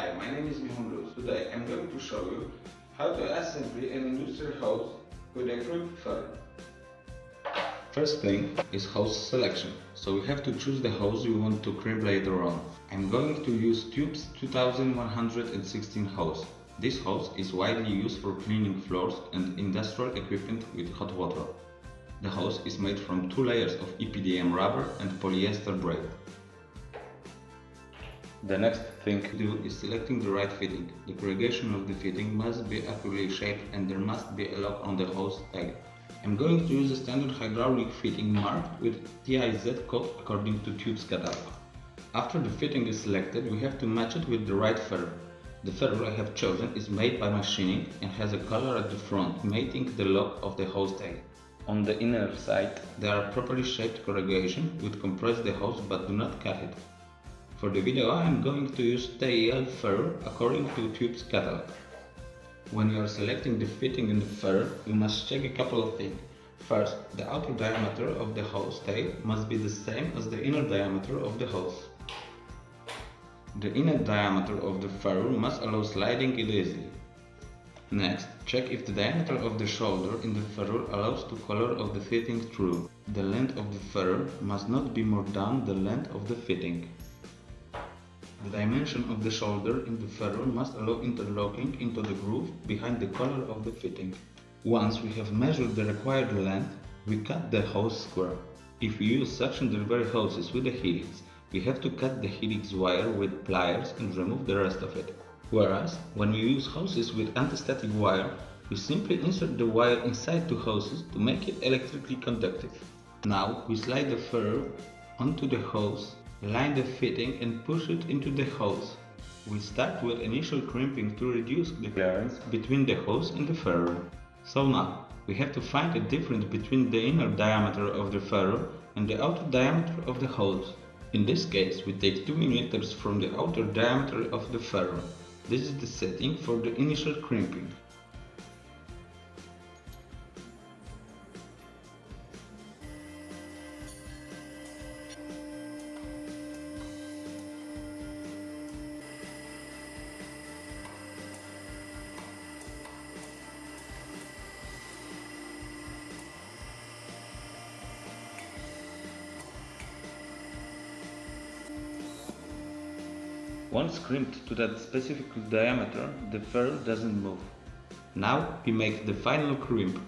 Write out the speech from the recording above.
Hi, my name is Mihun Luz. Today I'm going to show you how to assemble an industrial hose with a crimp ferrule. First thing is hose selection, so we have to choose the hose we want to crimp later on. I'm going to use Tubes 2116 hose. This hose is widely used for cleaning floors and industrial equipment with hot water. The hose is made from two layers of EPDM rubber and polyester braid. The next thing to do is selecting the right fitting. The corrugation of the fitting must be accurately shaped and there must be a lock on the hose tail. I'm going to use a standard hydraulic fitting marked with TIZ code according to Tubes catalog. After the fitting is selected, we have to match it with the right ferrule. The ferrule I have chosen is made by machining and has a collar at the front, mating the lock of the hose tail. On the inner side, there are properly shaped corrugation which compress the hose but do not cut it. For the video I am going to use TEL ferrule according to Tube's catalog. When you are selecting the fitting in the ferrule, you must check a couple of things. First, the outer diameter of the hose tail must be the same as the inner diameter of the hose. The inner diameter of the ferrule must allow sliding it easily. Next, check if the diameter of the shoulder in the ferrule allows the collar of the fitting through. The length of the ferrule must not be more than the length of the fitting. The dimension of the shoulder in the ferrule must allow interlocking into the groove behind the collar of the fitting. Once we have measured the required length, we cut the hose square. If we use suction delivery hoses with the helix, we have to cut the helix wire with pliers and remove the rest of it. Whereas, when we use hoses with anti-static wire, we simply insert the wire inside the hoses to make it electrically conductive. Now we slide the ferrule onto the hose Line the fitting and push it into the hose. We start with initial crimping to reduce the clearance between the hose and the ferrule. So now, we have to find a difference between the inner diameter of the ferrule and the outer diameter of the hose. In this case, we take 2 mm from the outer diameter of the ferrule. This is the setting for the initial crimping. Once crimped to that specific diameter, the ferrule doesn't move. Now we make the final crimp